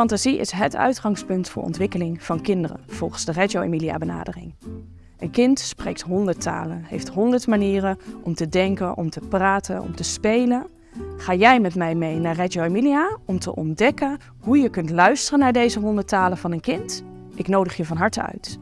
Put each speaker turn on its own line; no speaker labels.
Fantasie is het uitgangspunt voor ontwikkeling van kinderen, volgens de Reggio Emilia benadering. Een kind spreekt honderd talen, heeft honderd manieren om te denken, om te praten, om te spelen. Ga jij met mij mee naar Reggio Emilia om te ontdekken hoe je kunt luisteren naar deze honderd talen van een kind? Ik nodig je van harte uit.